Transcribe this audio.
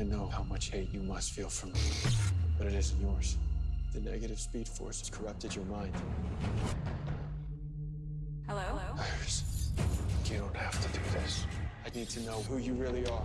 I know how much hate you must feel for me, but it isn't yours. The negative speed force has corrupted your mind. Hello? Iris, you don't have to do this. I need to know who you really are.